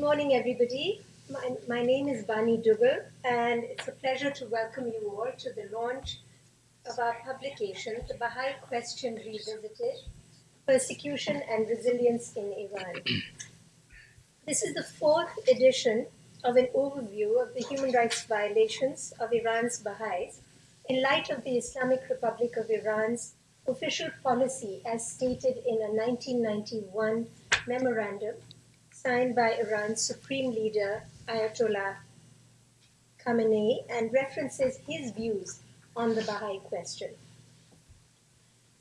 Good morning, everybody. My, my name is Bani Dugal, and it's a pleasure to welcome you all to the launch of our publication, The Baha'i Question Revisited Persecution and Resilience in Iran. this is the fourth edition of an overview of the human rights violations of Iran's Baha'is in light of the Islamic Republic of Iran's official policy as stated in a 1991 memorandum signed by Iran's supreme leader Ayatollah Khamenei and references his views on the Baha'i question.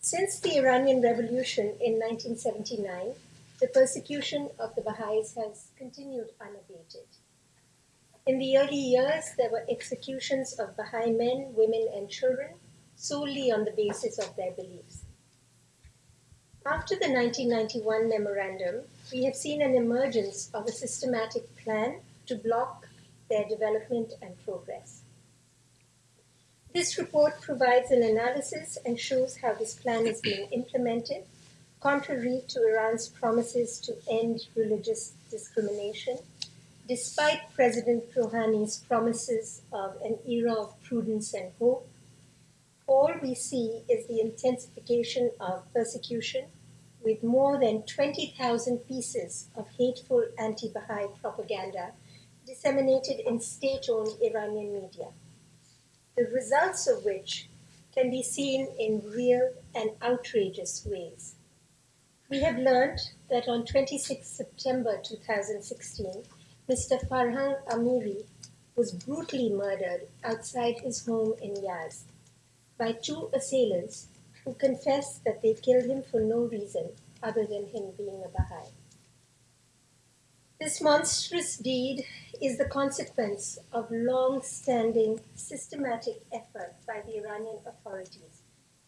Since the Iranian Revolution in 1979, the persecution of the Baha'is has continued unabated. In the early years, there were executions of Baha'i men, women, and children solely on the basis of their beliefs. After the 1991 memorandum, we have seen an emergence of a systematic plan to block their development and progress. This report provides an analysis and shows how this plan is being implemented, contrary to Iran's promises to end religious discrimination, despite President Rouhani's promises of an era of prudence and hope. All we see is the intensification of persecution with more than 20,000 pieces of hateful anti Baha'i propaganda disseminated in state owned Iranian media, the results of which can be seen in real and outrageous ways. We have learned that on 26 September 2016, Mr. Farhang Amiri was brutally murdered outside his home in Yazd by two assailants who that they killed him for no reason other than him being a Baha'i. This monstrous deed is the consequence of long standing systematic effort by the Iranian authorities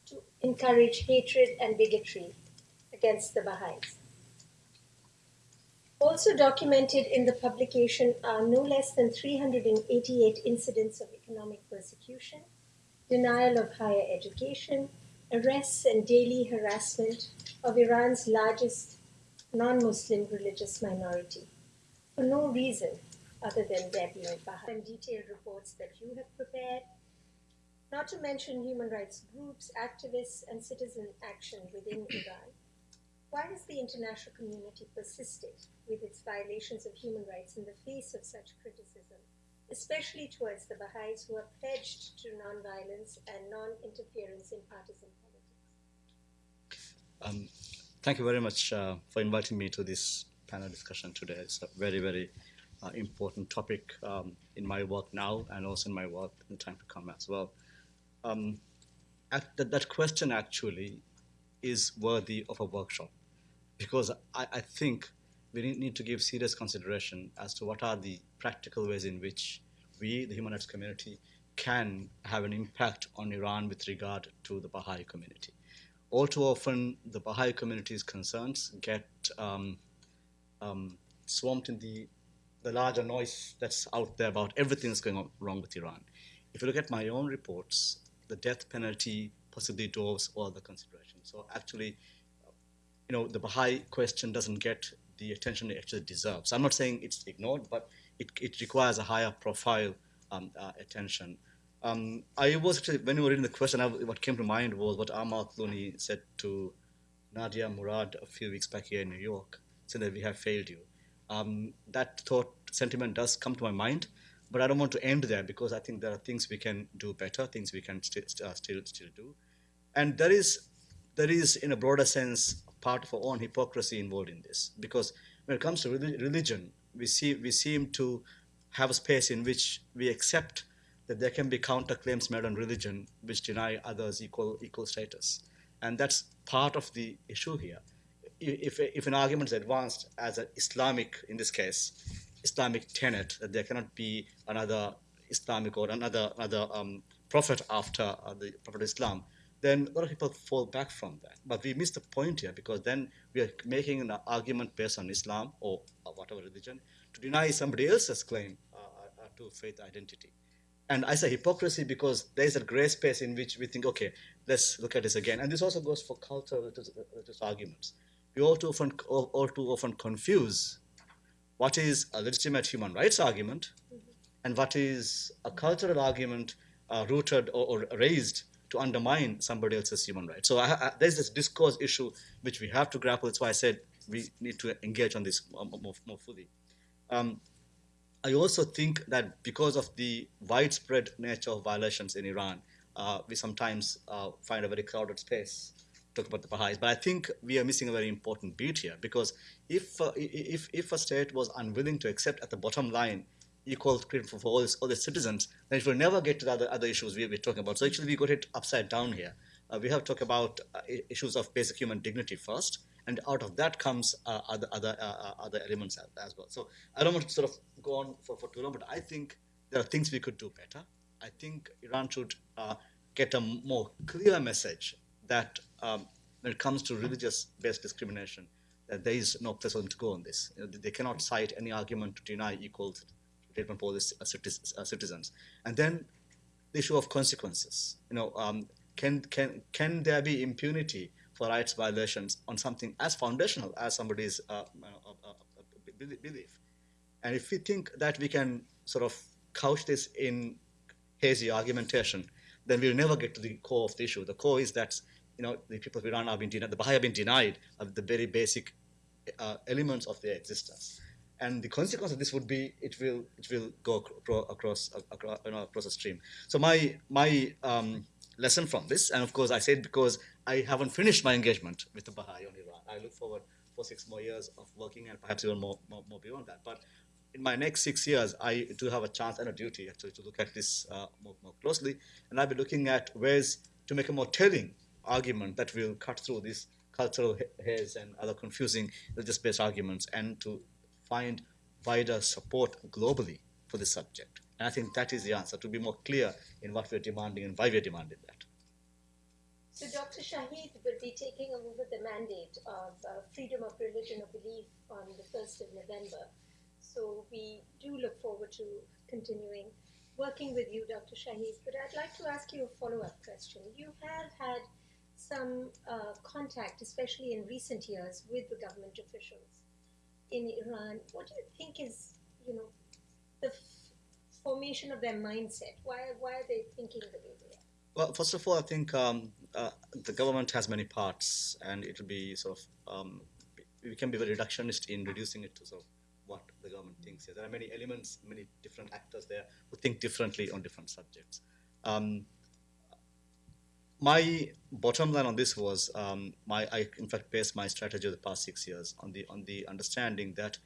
to encourage hatred and bigotry against the Baha'is. Also documented in the publication are no less than 388 incidents of economic persecution, denial of higher education, arrests and daily harassment of Iran's largest non Muslim religious minority for no reason other than their being Baha'i. And detailed reports that you have prepared, not to mention human rights groups, activists, and citizen action within Iran. Why has the international community persisted with its violations of human rights in the face of such criticism, especially towards the Baha'is who are pledged to nonviolence and non interference in partisan politics? Um, thank you very much uh, for inviting me to this panel discussion today. It's a very, very uh, important topic um, in my work now and also in my work in the time to come as well. Um, that, that question actually is worthy of a workshop because I, I think we need to give serious consideration as to what are the practical ways in which we, the human rights community, can have an impact on Iran with regard to the Baha'i community. All too often, the Baha'i community's concerns get um, um, swamped in the, the larger noise that's out there about everything that's going on wrong with Iran. If you look at my own reports, the death penalty possibly dwarfs all the considerations. So actually, you know, the Baha'i question doesn't get the attention it actually deserves. I'm not saying it's ignored, but it, it requires a higher profile um, uh, attention. Um, I was actually, when you were reading the question, I, what came to mind was what Amal Clooney said to Nadia Murad a few weeks back here in New York saying that we have failed you. Um, that thought sentiment does come to my mind, but I don't want to end there because I think there are things we can do better, things we can st st uh, still still do, and there is there is in a broader sense part of our own hypocrisy involved in this because when it comes to religion, we see we seem to have a space in which we accept that there can be counterclaims made on religion which deny others equal equal status, and that's part of the issue here if, if an argument is advanced as an Islamic, in this case, Islamic tenet, that there cannot be another Islamic or another, another um, prophet after uh, the Prophet Islam, then a lot of people fall back from that. But we miss the point here because then we are making an argument based on Islam or, whatever religion to deny somebody else's claim uh, uh to faith identity. And I say hypocrisy because there is a gray space in which we think, okay, let's look at this again. And this also goes for cultural arguments we all too often, all, too often confuse what is a legitimate human rights argument and what is a cultural argument uh, rooted or, or, raised to undermine somebody else's human rights. So I, I, there's this discourse issue which we have to grapple. That's why I said we need to engage on this more, more fully. Um, I also think that because of the widespread nature of violations in Iran, uh, we sometimes uh, find a very crowded space to talk about the Baha'is. But I think we are missing a very important beat here because if, uh, if, if a state was unwilling to accept at the bottom line equal treatment for, all, all the citizens, then it will never get to the other, other issues we, are talking about. So actually we got it upside down here. Uh, we have to talk about uh, issues of basic human dignity first, and out of that comes uh, other other uh, uh, other elements as, well. So I don't want to sort of go on for, for too long, but I think there are things we could do better. I think Iran should uh, get a more clear message that um, when it comes to religious-based discrimination, that there is no place for them to go on this. You know, they cannot cite any argument to deny equal treatment for these citizens. And then the issue of consequences. You know, um, can can can there be impunity rights violations on something as foundational as somebody's uh, uh, uh, belief? And if we think that we can sort of couch this in hazy argumentation, then we'll never get to the core of the issue. The core is that you know the people of Iran have been denied, the Baha'i have been denied of the very basic uh, elements of their existence and the consequence of this would be it will it will go across across, you know, across a stream. So my my um, lesson from this, and of course I said because I haven't finished my engagement with the Baha'i on Iran. I look forward for six more years of working and perhaps even more, more, more beyond that. But in my next six years, I do have a chance and a duty actually to look at this uh, more, more closely, and I'll be looking at ways to make a more telling argument that will cut through this cultural haze and other confusing religious-based arguments and to find wider support globally for this subject. And I think that is the answer, to be more clear in what we're demanding and why we're demanding that. So Dr. Shaheed will be taking over the mandate of uh, freedom of religion or belief on the 1st of November. So we do look forward to continuing working with you, Dr. Shaheed. But I'd like to ask you a follow-up question. You have had some uh, contact, especially in recent years, with the government officials in Iran, what do you think is, you know, the of their mindset? Why, why are they thinking the way they are? Well, first of all, I think um, uh, the government has many parts, and it will be sort of um, we can be very reductionist in reducing it to sort of what the government thinks. There are many elements, many different actors there who think differently on different subjects. Um, my bottom line on this was um, my I in fact based my strategy of the past six years on the on the understanding that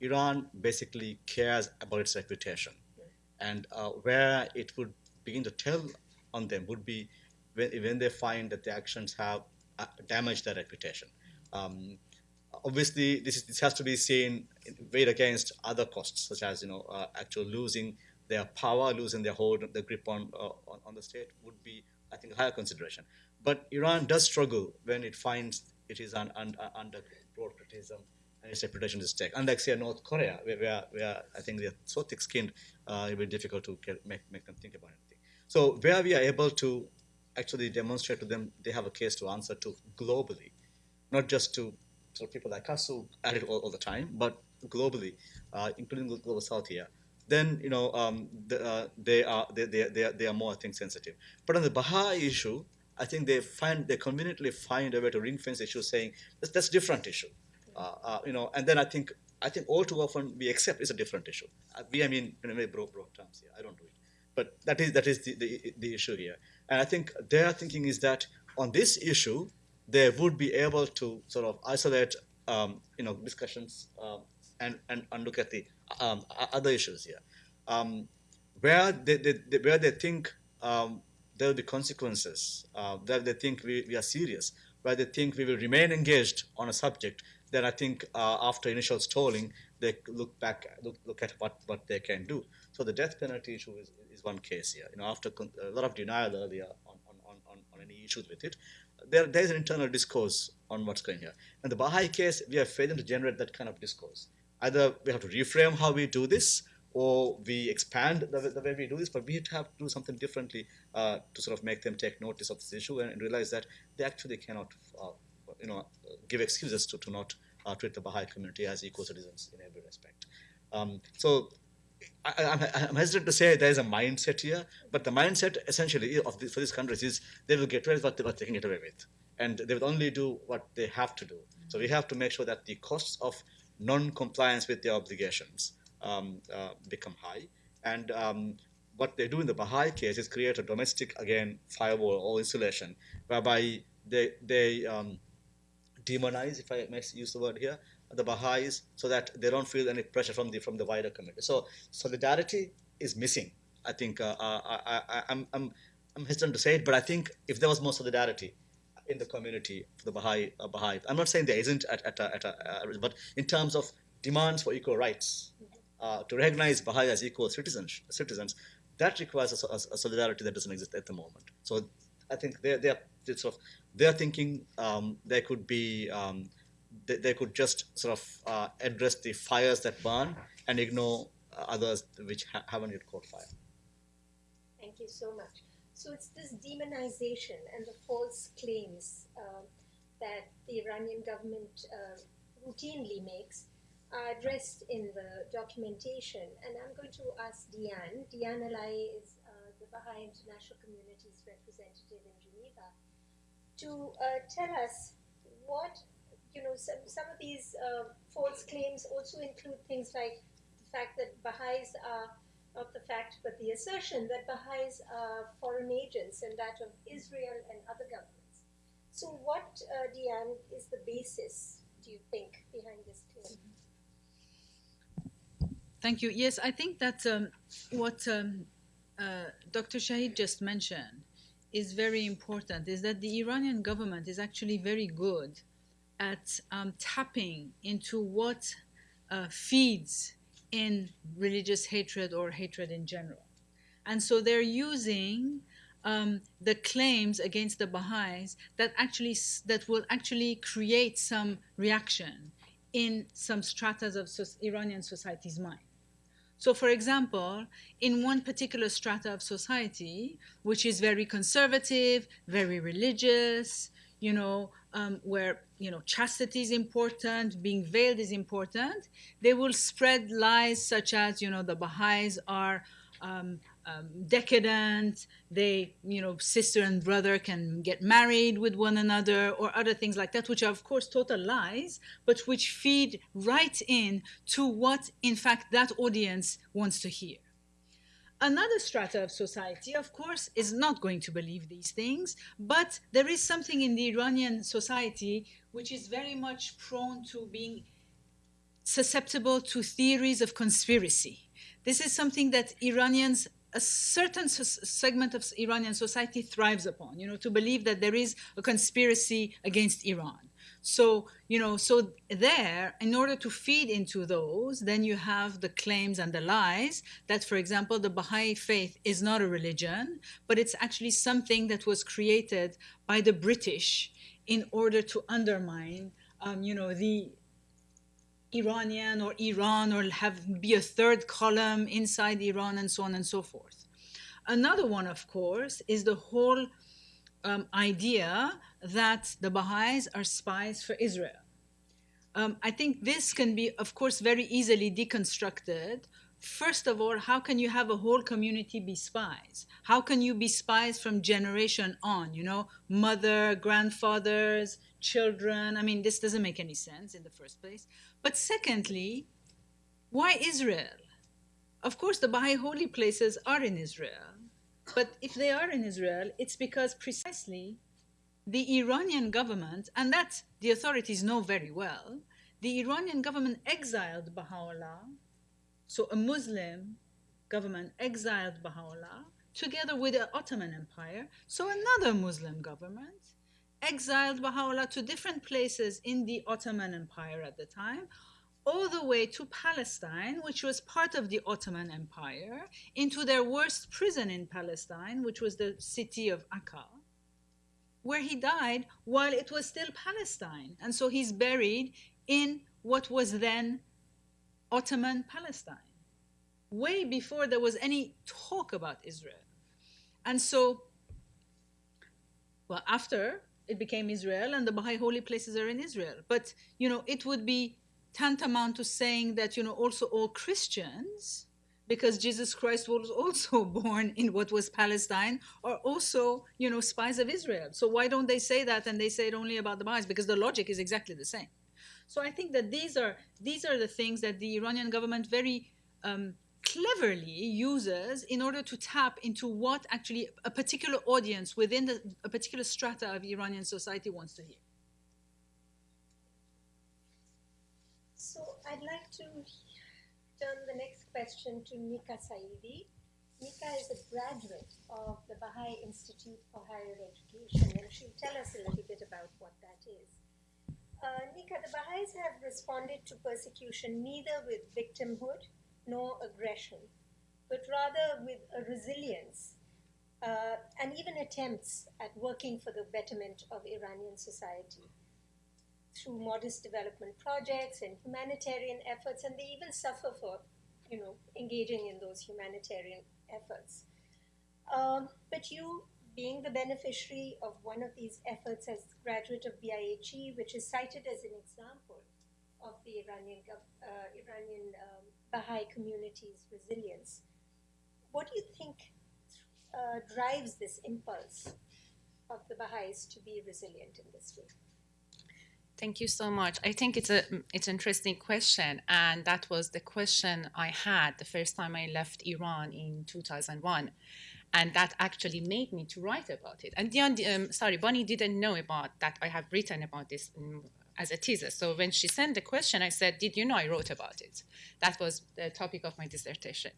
Iran basically cares about its reputation, and uh, where it would begin to tell on them would be when, when they find that the actions have uh, damaged their reputation. Um, obviously, this is, this has to be seen weighed against other costs, such as you know uh, actual losing their power, losing their hold, the grip on, uh, on on the state would be I think, a higher consideration. But Iran does struggle when it finds it is un, un, under broad criticism and its reputation is stake. Unlike, say, North Korea, where, where, where I think they're so thick-skinned, uh, it will be difficult to get, make, make them think about anything. So where we are able to actually demonstrate to them they have a case to answer to globally, not just to sort of people like us who at it all, all the time, but globally, uh, including the global south here, then you know um, the, uh, they are they, they, they, are, they are more I think sensitive. But on the Baha'i issue, I think they find they conveniently find a way to ring fence issue, saying that's that's different issue, uh, uh, you know. And then I think I think all too often we accept it's a different issue. Uh, we I mean in a very broad, broad terms here. I don't do it, but that is that is the, the, the issue here. And I think their thinking is that on this issue they would be able to sort of isolate um, you know discussions um, and, and and look at the um, other issues here, um, where they, they, they, where they think um, there will be consequences, uh, that they think we, we are serious, where they think we will remain engaged on a subject, then I think uh, after initial stalling, they look back, look, look at what, what they can do. So the death penalty issue is, is one case here. You know, after a lot of denial earlier on, on, on, on any issues with it, there, there is an internal discourse on what's going here. And the Baha'i case, we are failing to generate that kind of discourse either we have to reframe how we do this or we expand the, the way we do this, but we have to do something differently uh, to sort of make them take notice of this issue and, and realize that they actually cannot, uh, you know, give excuses to, to not uh, treat the Baha'i community as equal citizens in every respect. Um, so I, I'm, I'm hesitant to say there is a mindset here, but the mindset essentially of this, for these countries is they will get away with what they, what they can get away with, and they will only do what they have to do. So we have to make sure that the costs of non-compliance with their obligations um, uh, become high, and um, what they do in the Baha'i case is create a domestic again firewall or insulation, whereby they they um, demonize, if I may use the word here, the Baha'is so that they don't feel any pressure from the from the wider community. So solidarity is missing. I think uh, uh I, I, I'm, I'm, I'm hesitant to say it, but I think if there was more solidarity in the community for the Baha'i, uh, Baha'i I'm not saying there isn't at, at, at a, uh, but in terms of demands for equal rights, uh, to recognize Baha'i as equal citizens, citizens that requires a, a, solidarity that doesn't exist at the moment. So I think they're, they're, sort of, they're thinking um, there could be um, they, they could just sort of uh, address the fires that burn and ignore others which ha haven't yet caught fire. Thank you so much. So it's this demonization and the false claims uh, that the Iranian government uh, routinely makes addressed in the documentation. And I'm going to ask Diane. Diane Ala'i is uh, the Baha'i International Community's representative in Geneva to uh, tell us what you know, some, some of these uh, false claims also include things like the fact that Baha'is are, not the fact, but the assertion that Baha'is are foreign agents and that of Israel and other governments. So, what, uh, Diane, is the basis, do you think, behind this claim? Thank you. Yes, I think that um, what um, uh, Dr. Shaheed just mentioned is very important, is that the Iranian government is actually very good at um, tapping into what uh, feeds in religious hatred or hatred in general. And so they're using um, the claims against the Baha'is that actually that will actually create some reaction in some stratas of Iranian society's mind. So, for example, in one particular strata of society, which is very conservative, very religious, you know, um, where you know chastity is important, being veiled is important, they will spread lies such as you know the Baha'is are um, um, decadent, they you know sister and brother can get married with one another, or other things like that, which are of course total lies, but which feed right in to what in fact that audience wants to hear. Another strata of society, of course, is not going to believe these things, but there is something in the Iranian society which is very much prone to being susceptible to theories of conspiracy. This is something that Iranians, a certain segment of Iranian society thrives upon, you know, to believe that there is a conspiracy against Iran. So, you know, so there, in order to feed into those, then you have the claims and the lies that, for example, the Baha'i faith is not a religion, but it's actually something that was created by the British in order to undermine, um, you know, the Iranian or Iran or have be a third column inside Iran and so on and so forth. Another one, of course, is the whole um, idea that the Baha'is are spies for Israel. Um, I think this can be, of course, very easily deconstructed. First of all, how can you have a whole community be spies? How can you be spies from generation on? You know, mother, grandfathers, children. I mean, this doesn't make any sense in the first place. But secondly, why Israel? Of course, the Baha'i holy places are in Israel. But if they are in Israel, it's because precisely the Iranian government, and that the authorities know very well, the Iranian government exiled Baha'u'llah, so a Muslim government exiled Baha'u'llah, together with the Ottoman Empire, so another Muslim government exiled Baha'u'llah to different places in the Ottoman Empire at the time, all the way to Palestine, which was part of the Ottoman Empire, into their worst prison in Palestine, which was the city of Akka, where he died while it was still Palestine. And so he's buried in what was then Ottoman Palestine, way before there was any talk about Israel. And so, well, after it became Israel and the Baha'i holy places are in Israel. But, you know, it would be tantamount to saying that you know also all Christians, because Jesus Christ was also born in what was Palestine, are also you know spies of Israel. So why don't they say that and they say it only about the Baha'is? Because the logic is exactly the same. So I think that these are these are the things that the Iranian government very um, cleverly uses in order to tap into what actually a particular audience within the, a particular strata of Iranian society wants to hear. So I'd like to turn the next question to Nika Saidi. Nika is a graduate of the Baha'i Institute for Higher Education, and she'll tell us a little bit about what that is. Uh, Nika, the Baha'is have responded to persecution neither with victimhood nor aggression, but rather with a resilience uh, and even attempts at working for the betterment of Iranian society through modest development projects and humanitarian efforts, and they even suffer for, you know, engaging in those humanitarian efforts. Um, but you, being the beneficiary of one of these efforts as graduate of BIHE, which is cited as an example of the Iranian, uh, Iranian um, Baha'i community's resilience, what do you think uh, drives this impulse of the Baha'is to be resilient in this way? Thank you so much. I think it's a it's an interesting question, and that was the question I had the first time I left Iran in 2001, and that actually made me to write about it. And Dion, um, sorry, Bani didn't know about that. I have written about this in, as a thesis. So when she sent the question, I said, "Did you know I wrote about it?" That was the topic of my dissertation.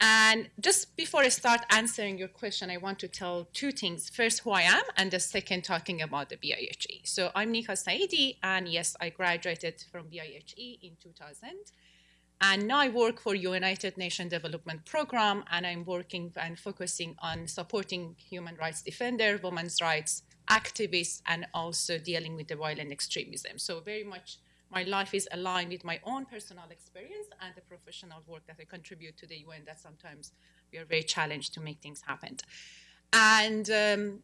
And just before I start answering your question, I want to tell two things. First, who I am, and the second, talking about the BIHE. So I'm Nika Saidi, and yes, I graduated from BIHE in 2000. And now I work for United Nations Development Program, and I'm working and focusing on supporting human rights defender, women's rights activists, and also dealing with the violent extremism. So very much my life is aligned with my own personal experience and the professional work that I contribute to the UN that sometimes we are very challenged to make things happen. And um,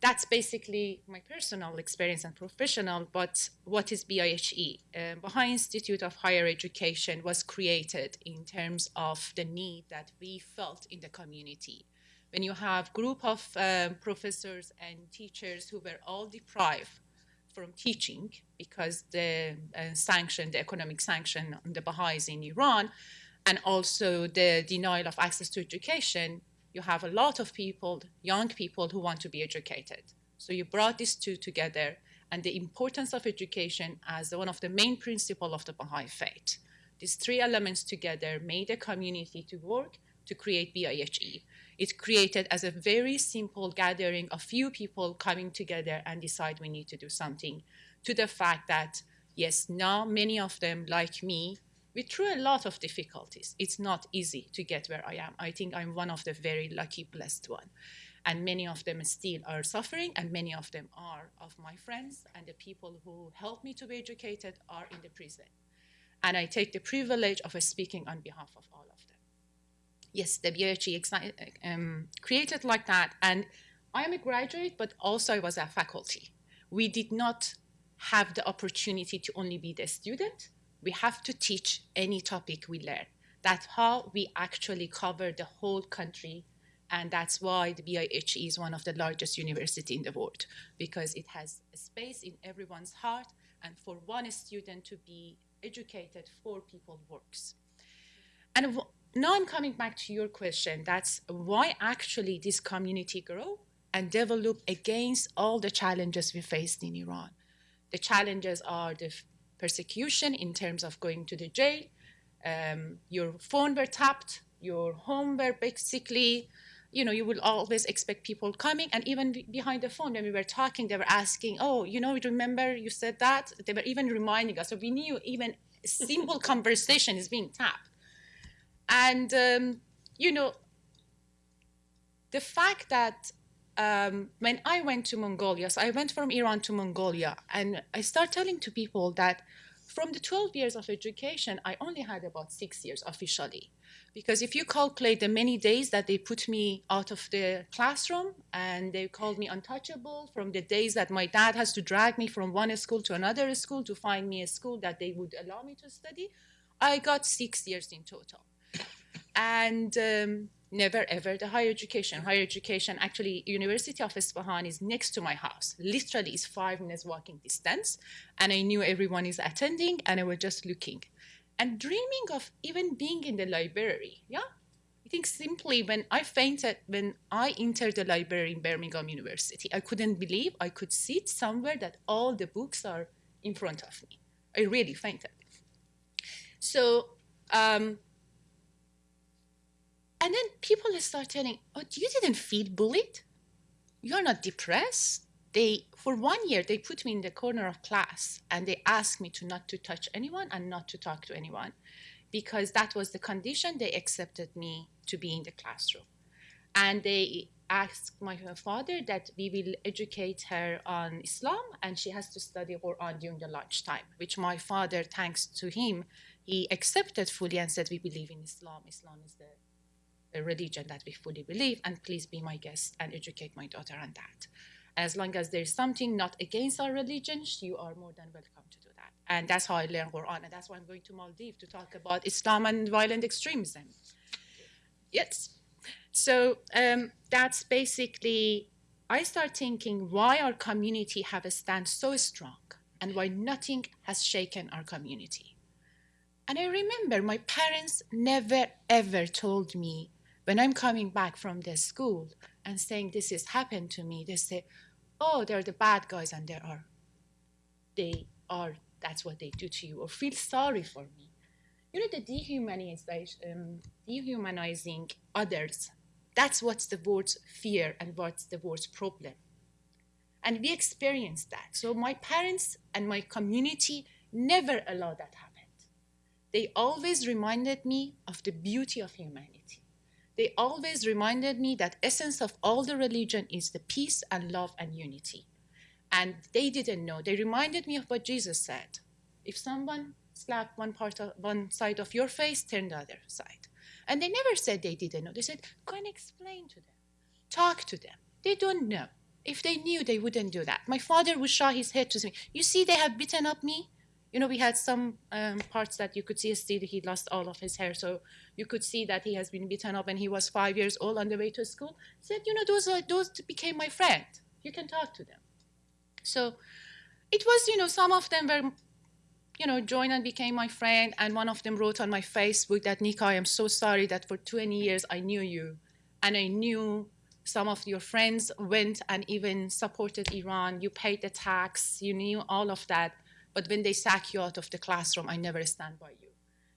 that's basically my personal experience and professional, but what is BIHE? Uh, Baha'i Institute of Higher Education was created in terms of the need that we felt in the community. When you have a group of um, professors and teachers who were all deprived from teaching because the uh, sanction, the economic sanction on the Baha'is in Iran, and also the denial of access to education, you have a lot of people, young people who want to be educated. So you brought these two together and the importance of education as one of the main principles of the Baha'i faith. These three elements together made a community to work to create BIHE. It created as a very simple gathering of few people coming together and decide we need to do something to the fact that, yes, now many of them, like me, we through a lot of difficulties. It's not easy to get where I am. I think I'm one of the very lucky, blessed one. And many of them still are suffering, and many of them are of my friends and the people who helped me to be educated are in the prison. And I take the privilege of speaking on behalf of all yes, the BIHE um, created like that. And I am a graduate, but also I was a faculty. We did not have the opportunity to only be the student. We have to teach any topic we learn. That's how we actually cover the whole country. And that's why the BIHE is one of the largest university in the world, because it has a space in everyone's heart. And for one student to be educated, four people works. And now I'm coming back to your question. That's why actually this community grow and develop against all the challenges we faced in Iran. The challenges are the persecution in terms of going to the jail, um, your phone were tapped, your home were basically, you know, you will always expect people coming. And even behind the phone, when we were talking, they were asking, oh, you know, remember you said that? They were even reminding us. So we knew even simple conversation is being tapped. And, um, you know, the fact that um, when I went to Mongolia, so I went from Iran to Mongolia, and I start telling to people that from the 12 years of education, I only had about six years officially. Because if you calculate the many days that they put me out of the classroom and they called me untouchable, from the days that my dad has to drag me from one school to another school to find me a school that they would allow me to study, I got six years in total. And um, never ever the higher education. Higher education, actually, University of Isfahan is next to my house. Literally, it's five minutes walking distance. And I knew everyone is attending, and I was just looking and dreaming of even being in the library. Yeah, I think simply when I fainted when I entered the library in Birmingham University, I couldn't believe I could sit somewhere that all the books are in front of me. I really fainted. So. Um, and then people start telling, "Oh, you didn't feel bullied? You're not depressed." They, for one year, they put me in the corner of class and they asked me to not to touch anyone and not to talk to anyone, because that was the condition. They accepted me to be in the classroom, and they asked my father that we will educate her on Islam and she has to study Quran during the lunchtime, which my father, thanks to him, he accepted fully and said, We believe in Islam. Islam is the a religion that we fully believe, and please be my guest and educate my daughter on that. As long as there's something not against our religion, you are more than welcome to do that. And that's how I learned Quran, and that's why I'm going to Maldives to talk about Islam and violent extremism. Yes. So um, that's basically, I start thinking why our community have a stand so strong and why nothing has shaken our community. And I remember my parents never ever told me when I'm coming back from the school and saying this has happened to me, they say, oh, they're the bad guys and they are, they are, that's what they do to you, or feel sorry for me. You know, the dehumanization, um, dehumanizing others, that's what's the word's fear and what's the word's problem. And we experienced that. So my parents and my community never allowed that happen. They always reminded me of the beauty of humanity they always reminded me that essence of all the religion is the peace and love and unity. And they didn't know. They reminded me of what Jesus said. If someone slapped one part of one side of your face, turn the other side. And they never said they didn't know. They said, go and explain to them. Talk to them. They don't know. If they knew, they wouldn't do that. My father would show his head to me. You see, they have beaten up me you know, we had some um, parts that you could see still he lost all of his hair. So you could see that he has been beaten up and he was five years old on the way to school. Said, you know, those, are, those became my friend. You can talk to them. So it was, you know, some of them were, you know, joined and became my friend. And one of them wrote on my Facebook that, Nika, I am so sorry that for 20 years I knew you. And I knew some of your friends went and even supported Iran. You paid the tax. You knew all of that but when they sack you out of the classroom, I never stand by you.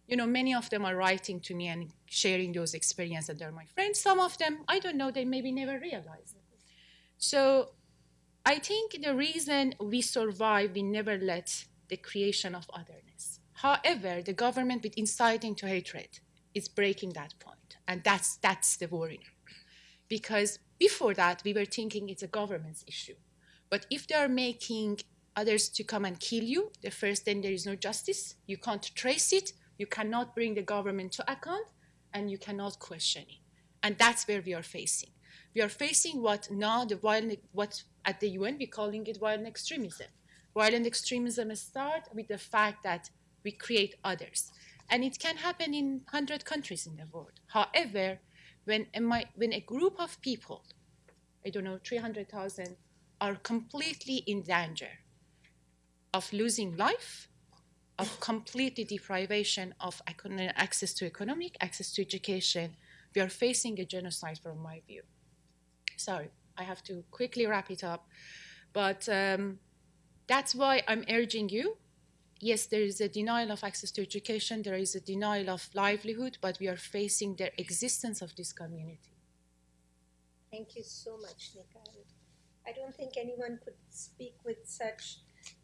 You know, many of them are writing to me and sharing those experiences, and they're my friends. Some of them, I don't know, they maybe never realized. So I think the reason we survive, we never let the creation of otherness. However, the government with inciting to hatred is breaking that point, and that's that's the worry. Because before that, we were thinking it's a government's issue. But if they are making others to come and kill you, the first then there is no justice. You can't trace it. You cannot bring the government to account, and you cannot question it. And that's where we are facing. We are facing what now the violent, what at the UN we're calling it violent extremism. Violent extremism starts with the fact that we create others, and it can happen in hundred countries in the world. However, when a, when a group of people, I don't know, 300,000, are completely in danger, of losing life, of completely deprivation of access to economic, access to education. We are facing a genocide from my view. Sorry, I have to quickly wrap it up. But um, that's why I'm urging you. Yes, there is a denial of access to education, there is a denial of livelihood, but we are facing the existence of this community. Thank you so much, Nika. I don't think anyone could speak with such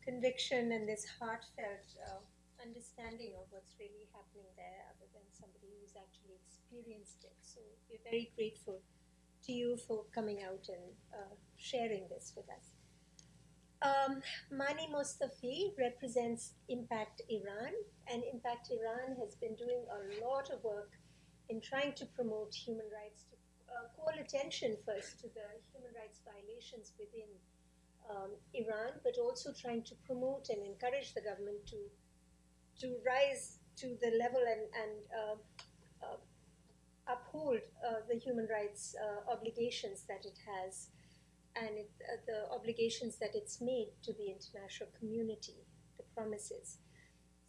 conviction and this heartfelt uh, understanding of what's really happening there other than somebody who's actually experienced it. So we're very grateful to you for coming out and uh, sharing this with us. Um, Mani Mostofi represents Impact Iran, and Impact Iran has been doing a lot of work in trying to promote human rights, to uh, call attention first to the human rights violations within um, Iran, but also trying to promote and encourage the government to to rise to the level and, and uh, uh, uphold uh, the human rights uh, obligations that it has and it, uh, the obligations that it's made to the international community, the promises.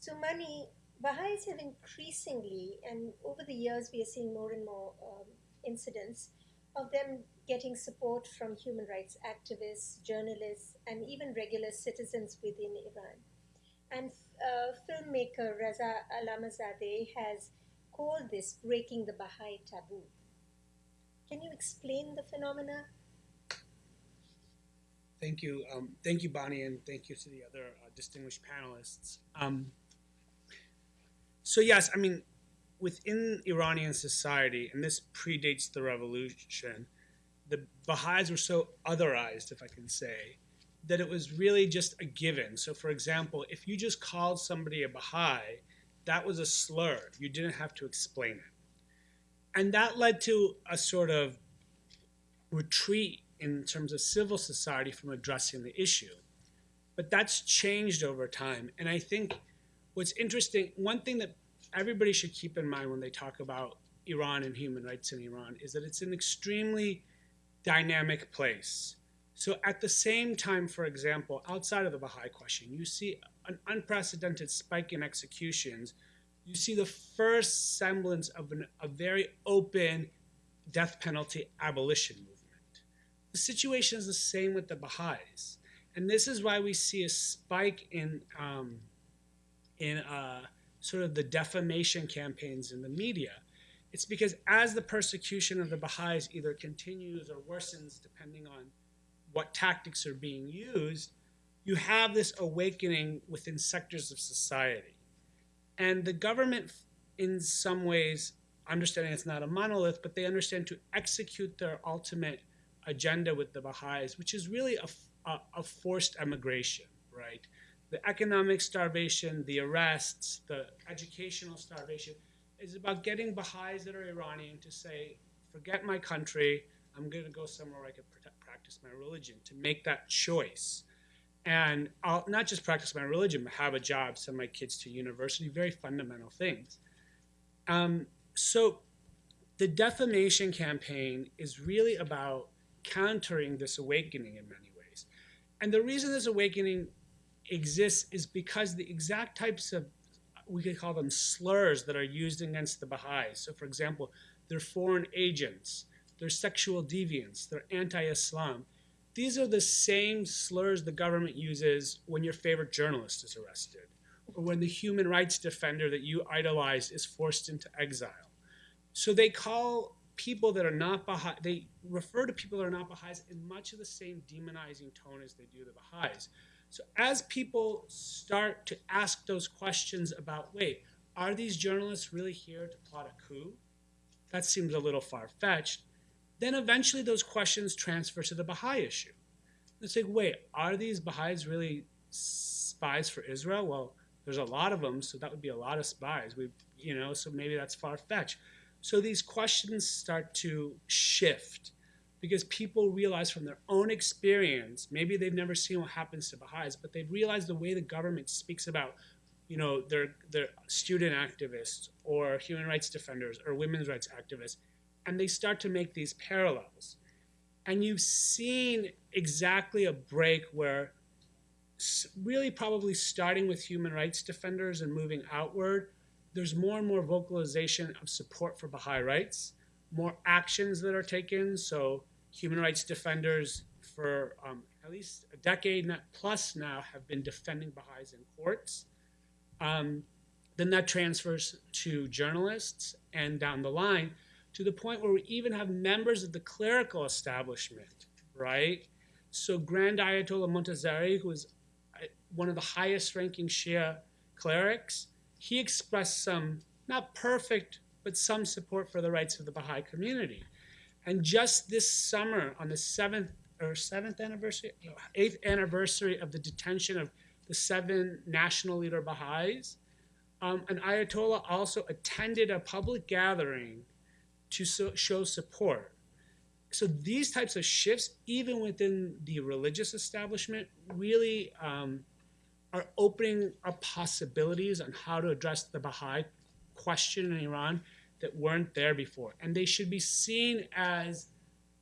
So, Mani, Baha'is have increasingly, and over the years, we are seeing more and more um, incidents of them getting support from human rights activists, journalists, and even regular citizens within Iran. And uh, filmmaker Reza Allamehzadeh has called this breaking the Baha'i taboo. Can you explain the phenomena? Thank you. Um, thank you, Bani, and thank you to the other uh, distinguished panelists. Um, so, yes, I mean, within Iranian society, and this predates the revolution, the Baha'is were so otherized, if I can say, that it was really just a given. So, for example, if you just called somebody a Baha'i, that was a slur. You didn't have to explain it. And that led to a sort of retreat in terms of civil society from addressing the issue. But that's changed over time. And I think what's interesting, one thing that everybody should keep in mind when they talk about Iran and human rights in Iran is that it's an extremely dynamic place. So at the same time, for example, outside of the Baha'i question, you see an unprecedented spike in executions. You see the first semblance of an, a very open death penalty abolition movement. The situation is the same with the Baha'is. And this is why we see a spike in, um, in uh, sort of the defamation campaigns in the media. It's because as the persecution of the Baha'is either continues or worsens, depending on what tactics are being used, you have this awakening within sectors of society. And the government, in some ways, understanding it's not a monolith, but they understand to execute their ultimate agenda with the Baha'is, which is really a, a, a forced emigration, right? The economic starvation, the arrests, the educational starvation is about getting Baha'is that are Iranian to say, forget my country, I'm going to go somewhere where I can practice my religion, to make that choice. And I'll not just practice my religion, but have a job, send my kids to university, very fundamental things. Um, so the defamation campaign is really about countering this awakening in many ways. And the reason this awakening exists is because the exact types of, we could call them slurs that are used against the Baha'is. So, for example, they're foreign agents, they're sexual deviants, they're anti Islam. These are the same slurs the government uses when your favorite journalist is arrested, or when the human rights defender that you idolize is forced into exile. So they call people that are not Baha'i, they refer to people that are not Baha'is in much of the same demonizing tone as they do the Baha'is. So as people start to ask those questions about, wait, are these journalists really here to plot a coup? That seems a little far-fetched. Then eventually those questions transfer to the Baha'i issue. It's like, wait, are these Baha'is really spies for Israel? Well, there's a lot of them, so that would be a lot of spies. We, you know, so maybe that's far-fetched. So these questions start to shift because people realize from their own experience, maybe they've never seen what happens to Baha'is, but they've realized the way the government speaks about, you know, their, their student activists or human rights defenders or women's rights activists, and they start to make these parallels. And you've seen exactly a break where really probably starting with human rights defenders and moving outward, there's more and more vocalization of support for Baha'i rights, more actions that are taken. So human rights defenders for um, at least a decade plus now have been defending Baha'is in courts. Um, then that transfers to journalists and down the line to the point where we even have members of the clerical establishment, right? So Grand Ayatollah Montazeri, who is uh, one of the highest ranking Shia clerics, he expressed some, not perfect, but some support for the rights of the Baha'i community. And just this summer, on the 7th or seventh anniversary, no, eighth anniversary of the detention of the seven national leader Baha'is. Um, an Ayatollah also attended a public gathering to so, show support. So these types of shifts, even within the religious establishment, really um, are opening up possibilities on how to address the Baha'i question in Iran that weren't there before. And they should be seen as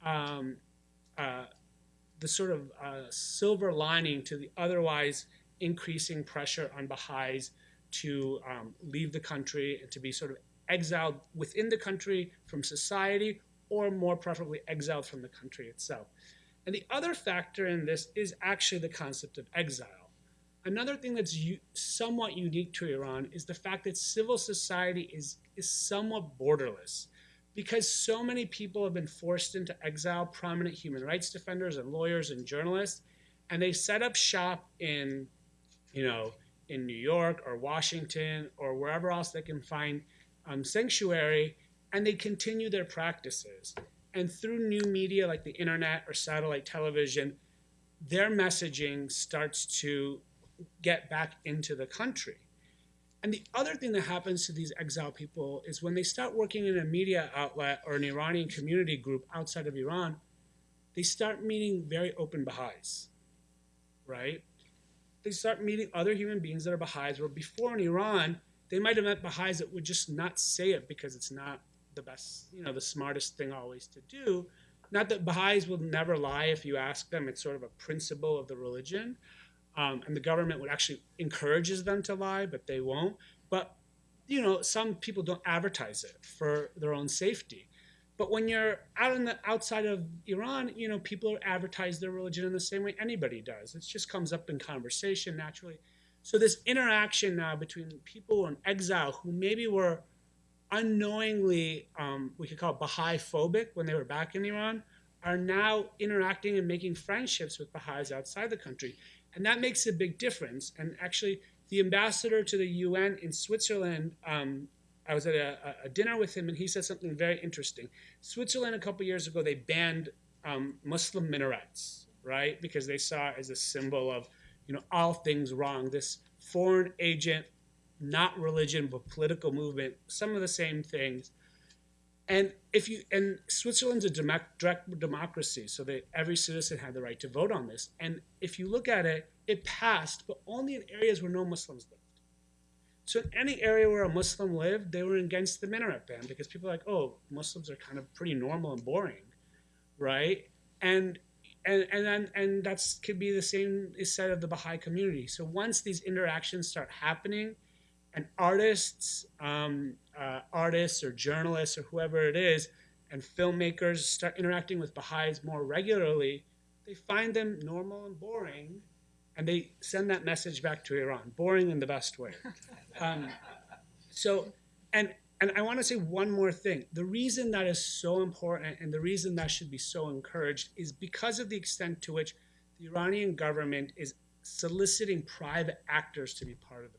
um, uh, the sort of uh, silver lining to the otherwise increasing pressure on Baha'is to um, leave the country and to be sort of exiled within the country from society or more preferably exiled from the country itself. And the other factor in this is actually the concept of exile. Another thing that's somewhat unique to Iran is the fact that civil society is, is somewhat borderless. Because so many people have been forced into exile, prominent human rights defenders and lawyers and journalists, and they set up shop in, you know, in New York or Washington or wherever else they can find um, sanctuary, and they continue their practices. And through new media like the internet or satellite television, their messaging starts to get back into the country. And the other thing that happens to these exile people is when they start working in a media outlet or an Iranian community group outside of Iran, they start meeting very open Baha'is, right? They start meeting other human beings that are Baha'is, where before in Iran, they might have met Baha'is that would just not say it because it's not the best, you know, the smartest thing always to do. Not that Baha'is will never lie if you ask them, it's sort of a principle of the religion. Um, and the government would actually encourages them to lie, but they won't. But you know, some people don't advertise it for their own safety. But when you're out in the outside of Iran, you know, people advertise their religion in the same way anybody does. It just comes up in conversation naturally. So this interaction now between people in exile who maybe were unknowingly, um, we could call it Baha'i phobic when they were back in Iran, are now interacting and making friendships with Baha'is outside the country. And that makes a big difference. And actually, the ambassador to the UN in Switzerland, um, I was at a, a, dinner with him, and he said something very interesting. Switzerland, a couple years ago, they banned um, Muslim minarets, right? Because they saw it as a symbol of, you know, all things wrong. This foreign agent, not religion, but political movement, some of the same things. And if you and Switzerland's a direct democracy, so that every citizen had the right to vote on this. And if you look at it, it passed, but only in areas where no Muslims lived. So in any area where a Muslim lived, they were against the minaret ban because people are like, oh, Muslims are kind of pretty normal and boring, right? And and and then and that's could be the same is said of the Baha'i community. So once these interactions start happening, and artists, um, uh, artists or journalists or whoever it is, and filmmakers start interacting with Baha'is more regularly, they find them normal and boring, and they send that message back to Iran, boring in the best way. Um, so, and and I want to say one more thing. The reason that is so important and the reason that should be so encouraged is because of the extent to which the Iranian government is soliciting private actors to be part of the.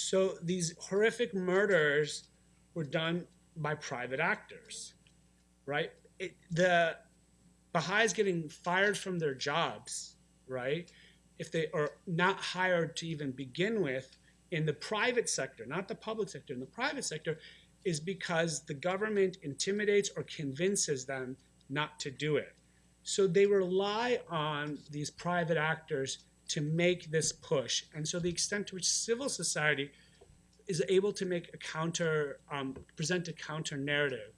So these horrific murders were done by private actors, right? It, the Baha'is getting fired from their jobs, right? If they are not hired to even begin with in the private sector, not the public sector, in the private sector, is because the government intimidates or convinces them not to do it. So they rely on these private actors to make this push. And so the extent to which civil society is able to make a counter, um, present a counter narrative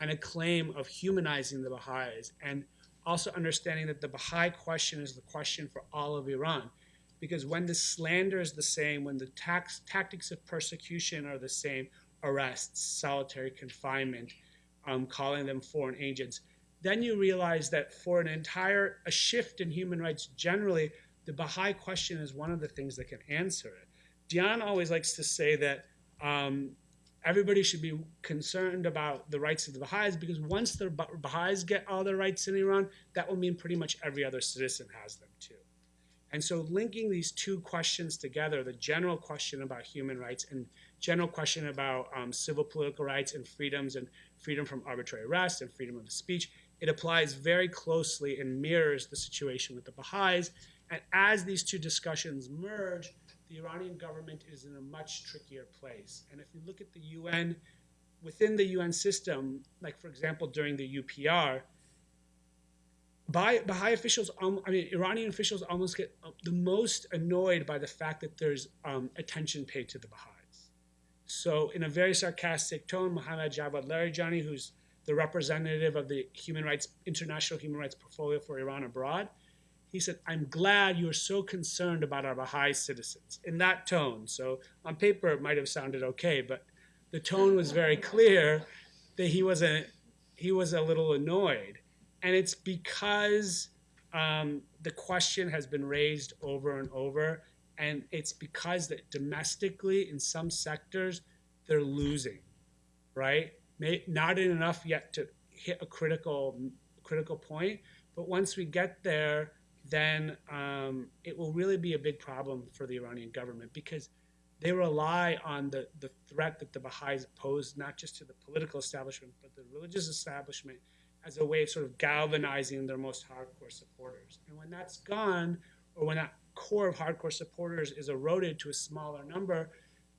and a claim of humanizing the Baha'is and also understanding that the Baha'i question is the question for all of Iran. Because when the slander is the same, when the tax, tactics of persecution are the same, arrests, solitary confinement, um, calling them foreign agents, then you realize that for an entire a shift in human rights generally, the Baha'i question is one of the things that can answer it. Diane always likes to say that um, everybody should be concerned about the rights of the Baha'is because once the Baha'is get all their rights in Iran, that will mean pretty much every other citizen has them too. And so linking these two questions together, the general question about human rights and general question about um, civil political rights and freedoms and freedom from arbitrary arrest and freedom of speech it applies very closely and mirrors the situation with the Baha'is. And as these two discussions merge, the Iranian government is in a much trickier place. And if you look at the UN, within the UN system, like for example during the UPR, Baha'i, Baha'i officials, um, I mean, Iranian officials almost get uh, the most annoyed by the fact that there's um, attention paid to the Baha'is. So, in a very sarcastic tone, Mohammad Javad Larijani, who's the representative of the human rights international human rights portfolio for Iran abroad, he said, "I'm glad you're so concerned about our Baha'i citizens." In that tone, so on paper it might have sounded okay, but the tone was very clear that he was a he was a little annoyed and it's because um, the question has been raised over and over, and it's because that domestically in some sectors they're losing, right? May, not enough yet to hit a critical critical point, but once we get there, then um, it will really be a big problem for the Iranian government because they rely on the, the threat that the Baha'is pose not just to the political establishment but the religious establishment as a way of sort of galvanizing their most hardcore supporters. And when that's gone, or when that core of hardcore supporters is eroded to a smaller number,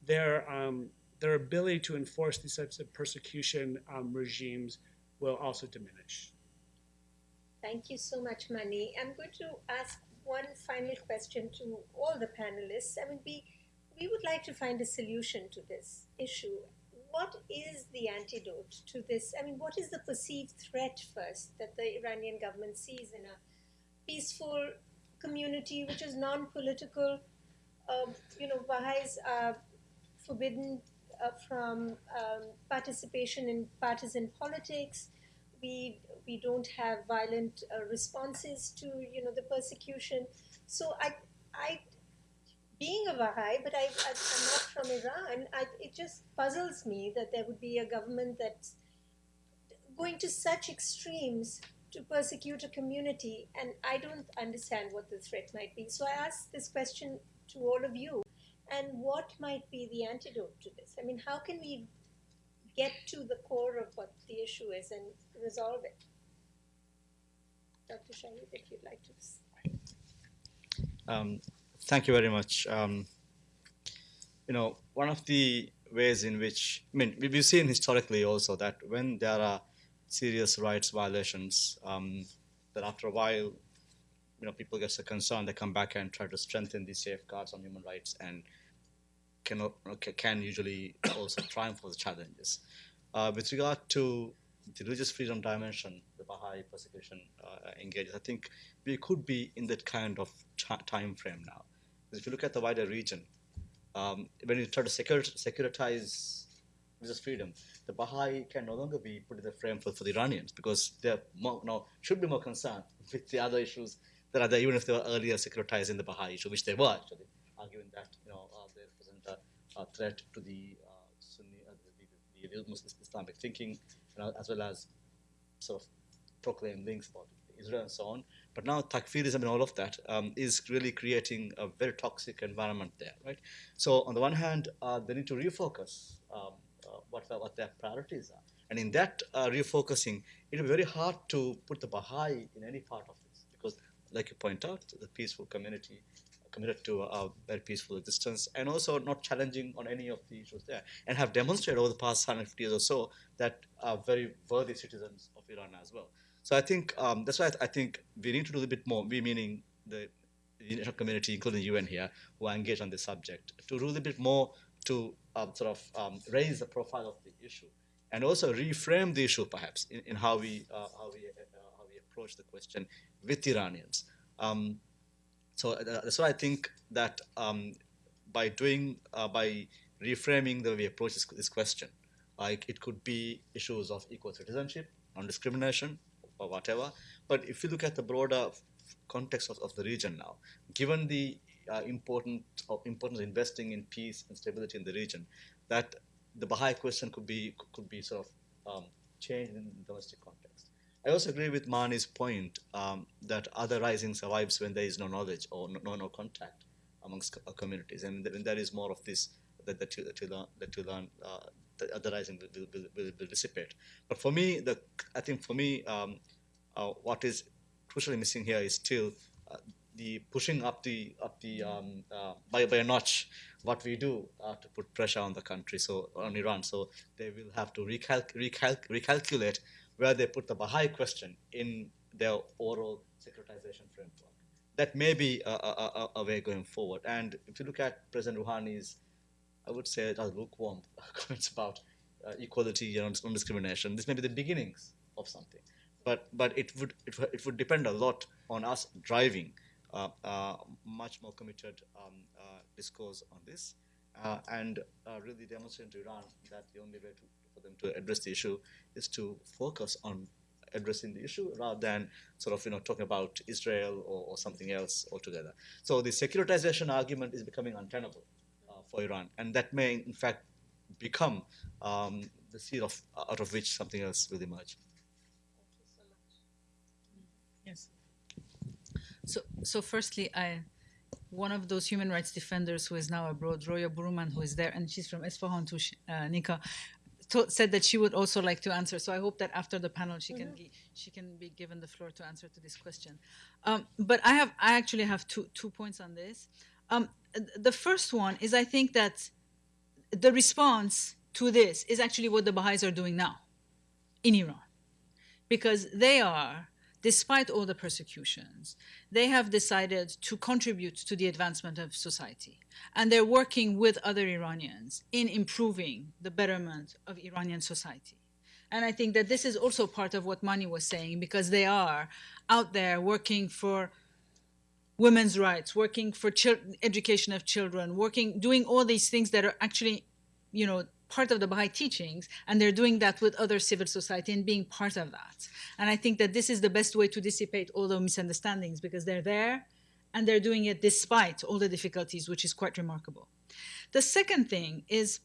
their um, their ability to enforce these types of persecution um, regimes will also diminish. Thank you so much, Mani. I'm going to ask one final question to all the panelists. I mean, we we would like to find a solution to this issue what is the antidote to this? I mean, what is the perceived threat first that the Iranian government sees in a peaceful community which is non-political? Uh, you know, Baha'is are forbidden uh, from um, participation in partisan politics. We we don't have violent uh, responses to you know the persecution. So I I being a Baha'i, but I, I, am not from Iran, I, it just puzzles me that there would be a government that's going to such extremes to persecute a community, and I don't understand what the threat might be. So I ask this question to all of you, and what might be the antidote to this? I mean, how can we get to the core of what the issue is and resolve it? Dr. Shaheed, if you'd like to. Um, Thank you very much. Um, you know, one of the ways in which, I mean, we've seen historically also that when there are serious rights violations, um, that after a while, you know, people get so concerned, they come back and try to strengthen the safeguards on human rights and can, can usually also triumph over the challenges. Uh, with regard to the religious freedom dimension, the Baha'i persecution uh, engages, I think we could be in that kind of time frame now. If you look at the wider region, um, when you try to securitize religious freedom, the Baha'i can no longer be put in the frame for, for the Iranians because more, now should be more concerned with the other issues that are there, even if they were earlier securitized in the Baha'i issue, which they were actually, arguing that you know uh, they represent a, a, threat to the uh, Sunni, uh, the, the, the, Islamic thinking, as well as sort of proclaim links about Israel and so on. But now takfirism and all of that um, is really creating a very toxic environment there, right? So on the one hand, uh, they need to refocus um, uh, what, what their priorities are. And in that uh, refocusing, it will be very hard to put the Baha'i in any part of this because, like you point out, the peaceful community committed to a very peaceful existence and also not challenging on any of the issues there and have demonstrated over the past 150 years or so that are very worthy citizens of Iran as well. So I think um, that's why I think we need to do a bit more. We meaning the international community, including the UN here, who are engaged on this subject, to do a bit more to um, sort of um, raise the profile of the issue, and also reframe the issue perhaps in, in how we uh, how we uh, how we approach the question with Iranians. Um, so uh, that's why I think that um, by doing uh, by reframing the way we approach this, this question, like it could be issues of equal citizenship, non-discrimination, or whatever. But if you look at the broader context of, of the region now, given the uh, important of importance of investing in peace and stability in the region, that the Baha'i question could be could be sort of um, changed in the domestic context. I also agree with Mani's point um, that othering survives when there is no knowledge or no, no contact amongst communities, and when there is more of this that, that, you, you learn, that you learn uh, the othering will, will, will, will, dissipate. But for me, the I think for me, um, uh, what is crucially missing here is still uh, the pushing up the up the um, uh, by by a notch what we do uh, to put pressure on the country, so on Iran. So they will have to recalc- recalc- recalculate where they put the Baha'i question in their oral securitization framework. That may be a, a, a, way going forward. And if you look at President Rouhani's, I would say, lukewarm comments about uh, equality and non-discrimination, this may be the beginnings of something. But but it would it, would- it would depend a lot on us driving uh, uh, much more committed um, uh, discourse on this, uh, and uh, really demonstrating to Iran that the only way to, for them to address the issue is to focus on addressing the issue rather than sort of you know talking about Israel or, or something else altogether. So the securitization argument is becoming untenable uh, for Iran, and that may in fact become um, the seed of out of which something else will emerge. Yes. So, so firstly, I, one of those human rights defenders who is now abroad, Roya Boroumand, who is there, and she's from Esfahan to uh, Nika, said that she would also like to answer. So I hope that after the panel, she can gi- she can be given the floor to answer to this question. Um, but I have I actually have two two points on this. Um, the first one is I think that the response to this is actually what the Baha'is are doing now in Iran because they are, despite all the persecutions, they have decided to contribute to the advancement of society. And they're working with other Iranians in improving the betterment of Iranian society. And I think that this is also part of what Mani was saying because they are out there working for women's rights, working for education of children, working, doing all these things that are actually, you know, part of the Baha'i teachings, and they're doing that with other civil society and being part of that. And I think that this is the best way to dissipate all the misunderstandings because they're there and they're doing it despite all the difficulties, which is quite remarkable. The second thing is,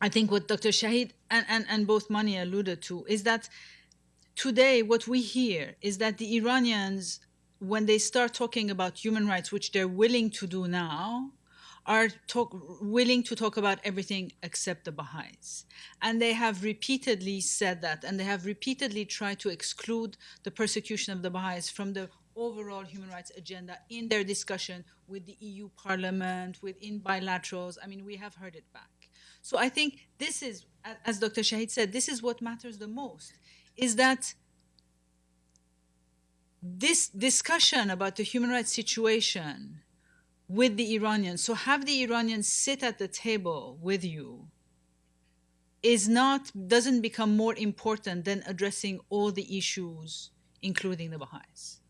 I think what Dr. Shaheed and, and, and both Mani alluded to is that today what we hear is that the Iranians, when they start talking about human rights, which they're willing to do now, are talk, willing to talk about everything except the Baha'is. And they have repeatedly said that, and they have repeatedly tried to exclude the persecution of the Baha'is from the overall human rights agenda in their discussion with the EU Parliament, within bilaterals. I mean, we have heard it back. So I think this is, as Dr. Shaheed said, this is what matters the most, is that this discussion about the human rights situation with the Iranians, so have the Iranians sit at the table with you, is not doesn't become more important than addressing all the issues, including the Baha'is.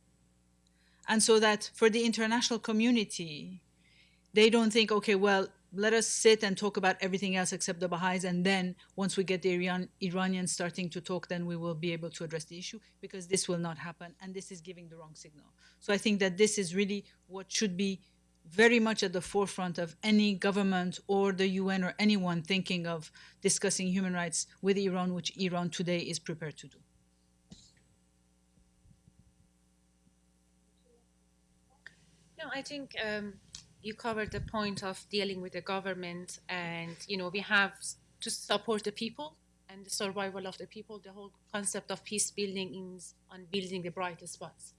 And so that for the international community, they don't think, okay, well, let us sit and talk about everything else except the Baha'is, and then once we get the Iran, Iranians starting to talk, then we will be able to address the issue, because this will not happen, and this is giving the wrong signal. So I think that this is really what should be very much at the forefront of any government or the UN or anyone thinking of discussing human rights with Iran, which Iran today is prepared to do. No, I think um, you covered the point of dealing with the government, and you know we have to support the people and the survival of the people. The whole concept of peace building is on building the brightest spots,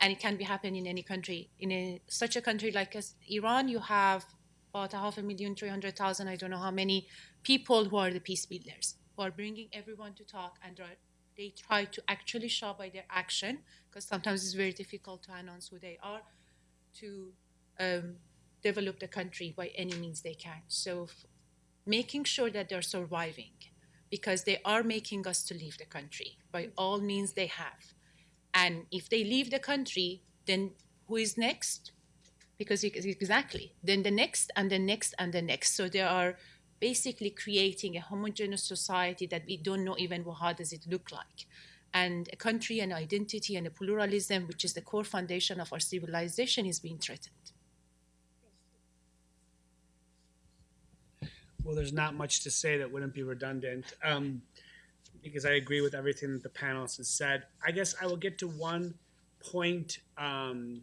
and it can be happen in any country. In a, such a country like Iran, you have about a half a million, three hundred thousand. I don't know how many people who are the peace builders, who are bringing everyone to talk and they try to actually show by their action because sometimes it's very difficult to announce who they are to um, develop the country by any means they can. So, making sure that they're surviving because they are making us to leave the country by all means they have. And if they leave the country, then who is next? Because exactly, then the next and the next and the next. So they are basically creating a homogeneous society that we don't know even how does it look like and a country and identity and a pluralism which is the core foundation of our civilization is being threatened Well, there's not much to say that wouldn't be redundant, um, because I agree with everything that the panelists has said. I guess I will get to one point um,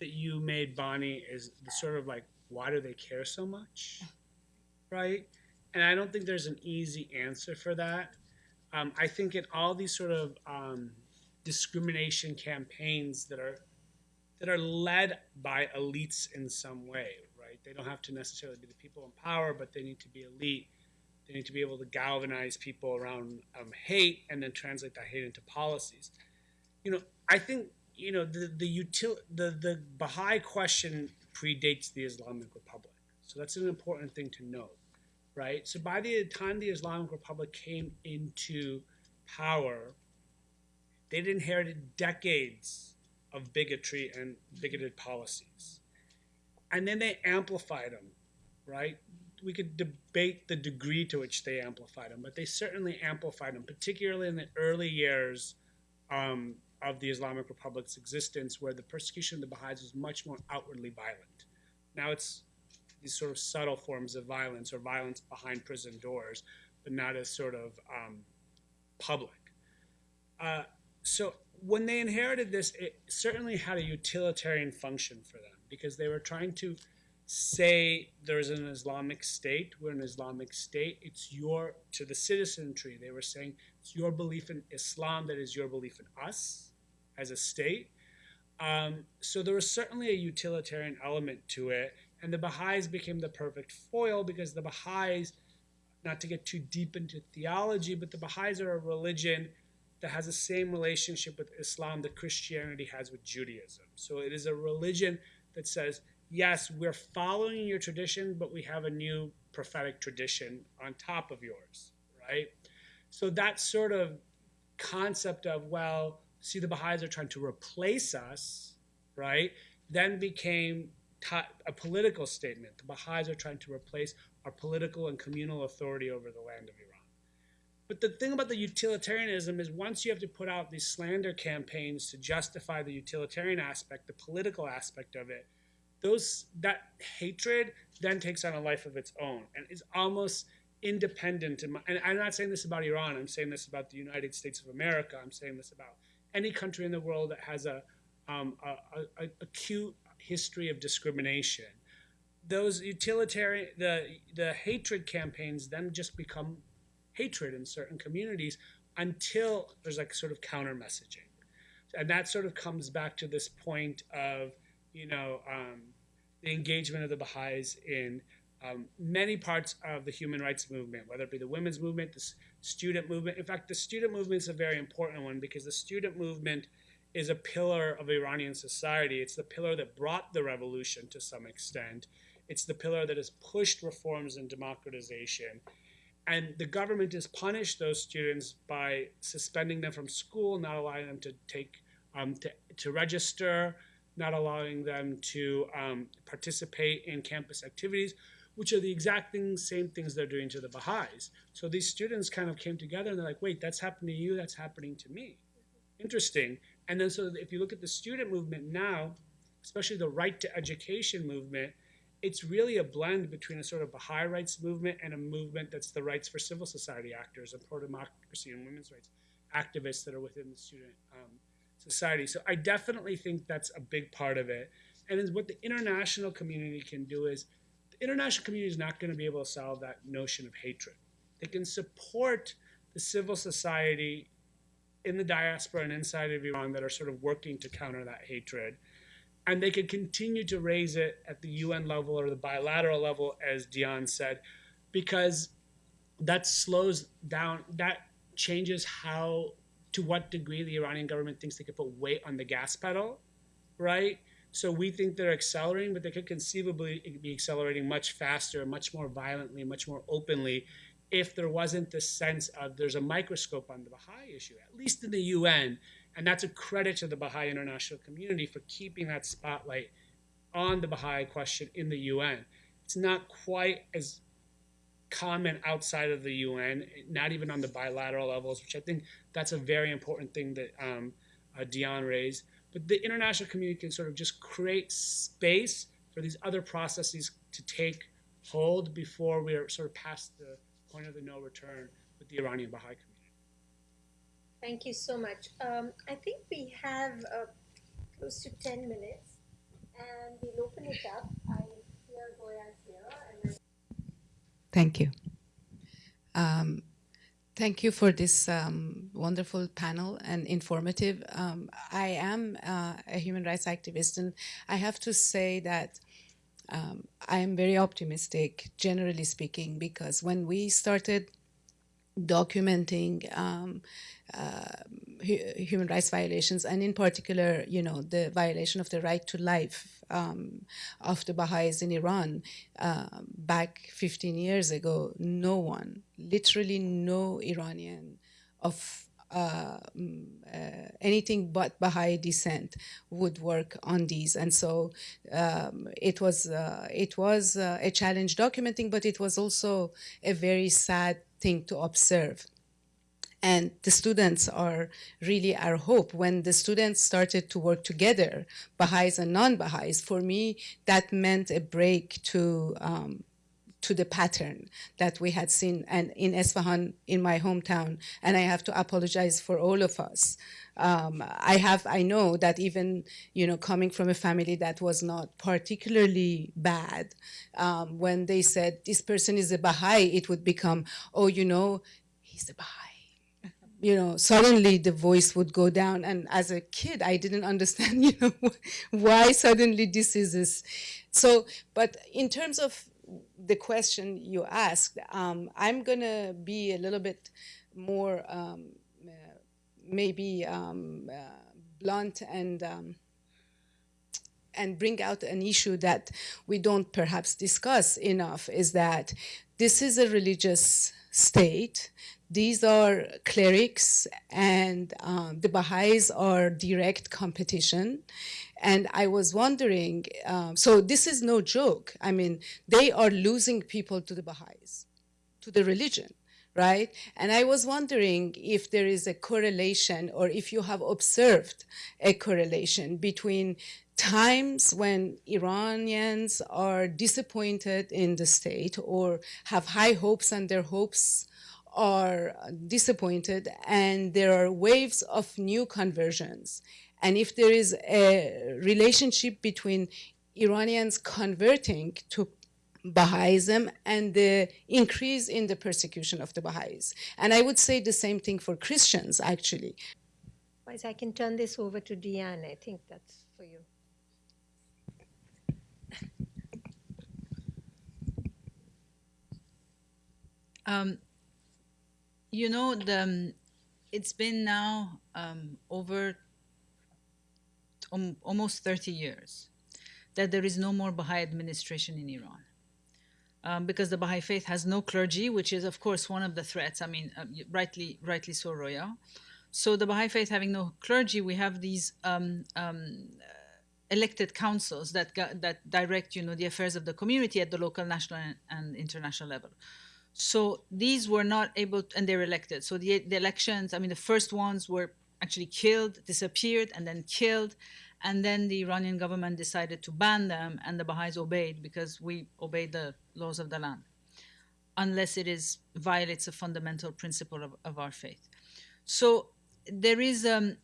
that you made, Bani, is the sort of like, why do they care so much, right? And I don't think there's an easy answer for that. Um, I think in all these sort of um, discrimination campaigns that are that are led by elites in some way, right? They don't have to necessarily be the people in power, but they need to be elite. They need to be able to galvanize people around um, hate and then translate that hate into policies. You know, I think you know the the util the the Baha'i question predates the Islamic Republic, so that's an important thing to note, right? So by the time the Islamic Republic came into power, they'd inherited decades of bigotry and bigoted policies. And then they amplified them, right? We could debate the degree to which they amplified them, but they certainly amplified them, particularly in the early years um, of the Islamic Republic's existence, where the persecution of the Baha'is was much more outwardly violent. Now it's these sort of subtle forms of violence or violence behind prison doors, but not as sort of um, public. Uh, so when they inherited this, it certainly had a utilitarian function for them because they were trying to say there's an Islamic state. We're an Islamic state. It's your to the citizenry. They were saying it's your belief in Islam that is your belief in us as a state. Um, so there was certainly a utilitarian element to it, and the Baha'is became the perfect foil because the Baha'is, not to get too deep into theology, but the Baha'is are a religion that has the same relationship with Islam that Christianity has with Judaism. So it is a religion that says, yes, we're following your tradition, but we have a new prophetic tradition on top of yours, right? So that sort of concept of, well, see, the Baha'is are trying to replace us, right? Then became a political statement. The Baha'is are trying to replace our political and communal authority over the land of Iran. But the thing about the utilitarianism is once you have to put out these slander campaigns to justify the utilitarian aspect, the political aspect of it, those that hatred then takes on a life of its own and is almost independent. In my, and I'm not saying this about Iran. I'm saying this about the United States of America. I'm saying this about any country in the world that has a, um, a, a, a acute history of discrimination. Those utilitarian, the the hatred campaigns then just become hatred in certain communities until there's like sort of counter messaging. And that sort of comes back to this point of, you know, um, the engagement of the Baha'is in um, many parts of the human rights movement, whether it be the women's movement, the student movement. In fact, the student movement is a very important one because the student movement is a pillar of Iranian society. It's the pillar that brought the revolution to some extent. It's the pillar that has pushed reforms and democratization and the government has punished those students by suspending them from school, not allowing them to take um, to, to register, not allowing them to um, participate in campus activities, which are the exact same things they're doing to the Baha'is. So these students kind of came together and they're like, wait, that's happening to you, that's happening to me. Interesting. And then so if you look at the student movement now, especially the right to education movement, it's really a blend between a sort of Baha'i rights movement and a movement that's the rights for civil society actors and pro-democracy and women's rights activists that are within the student um, society. So I definitely think that's a big part of it. And then what the international community can do is the international community is not going to be able to solve that notion of hatred. They can support the civil society in the diaspora and inside of Iran that are sort of working to counter that hatred and they could continue to raise it at the UN level or the bilateral level, as Diane said, because that slows down, that changes how, to what degree the Iranian government thinks they could put weight on the gas pedal, right? So we think they're accelerating, but they could conceivably be accelerating much faster, much more violently, much more openly if there wasn't this sense of there's a microscope on the Baha'i issue, at least in the UN, and that's a credit to the Baha'i international community for keeping that spotlight on the Baha'i question in the UN. It's not quite as common outside of the UN, not even on the bilateral levels, which I think that's a very important thing that um, uh, Diane raised. But the international community can sort of just create space for these other processes to take hold before we are sort of past the point of the no return with the Iranian Baha'i community. Thank you so much. Um, I think we have uh, close to 10 minutes and we'll open it up. I hear Roya's here. And Thank you. Um, Thank you for this um, wonderful panel and informative. Um, I am uh, a human rights activist, and I have to say that um, I am very optimistic, generally speaking, because when we started documenting um, uh, hu- human rights violations, and in particular, you know, the violation of the right to life um, of the Baha'is in Iran uh, back 15 years ago, no one, literally no Iranian of uh, mm, uh, anything but Baha'i descent would work on these, and so um, it was uh, it was uh, a challenge documenting, but it was also a very sad thing to observe. And the students are really our hope. When the students started to work together, Baha'is and non-Baha'is, for me, that meant a break to um, to the pattern that we had seen and in Esfahan in my hometown and I have to apologize for all of us um, I have I know that even you know coming from a family that was not particularly bad um, when they said this person is a Baha'i it would become oh you know he's a Baha'i you know, suddenly the voice would go down. And as a kid, I didn't understand, you know, why suddenly this is this. So, but in terms of the question you asked, um, I'm going to be a little bit more um, maybe um, uh, blunt and um, and bring out an issue that we don't perhaps discuss enough is that this is a religious state. These are clerics and um, the Baha'is are direct competition. And I was wondering, um, so this is no joke. I mean, they are losing people to the Baha'is, to the religion, right? And I was wondering if there is a correlation or if you have observed a correlation between times when Iranians are disappointed in the state or have high hopes and their hopes are disappointed and there are waves of new conversions and if there is a relationship between Iranians converting to Baha'ism and the increase in the persecution of the Baha'is. And I would say the same thing for Christians, actually. Otherwise, I can turn this over to Diane. I think that's for you. Um, you know, the, um, it's been now um, over um, almost 30 years that there is no more Baha'i administration in Iran. Um, because the Baha'i faith has no clergy, which is, of course, one of the threats. I mean, uh, rightly, rightly so, Roya. So the Baha'i faith having no clergy, we have these um, um, elected councils that that direct, you know, the affairs of the community at the local, national, and, and international level. So these were not able, to, and they're elected. So the, the elections, I mean, the first ones were actually killed, disappeared, and then killed. And then the Iranian government decided to ban them, and the Baha'is obeyed because we obey the laws of the land, unless it is violates a fundamental principle of, of our faith. So there is um,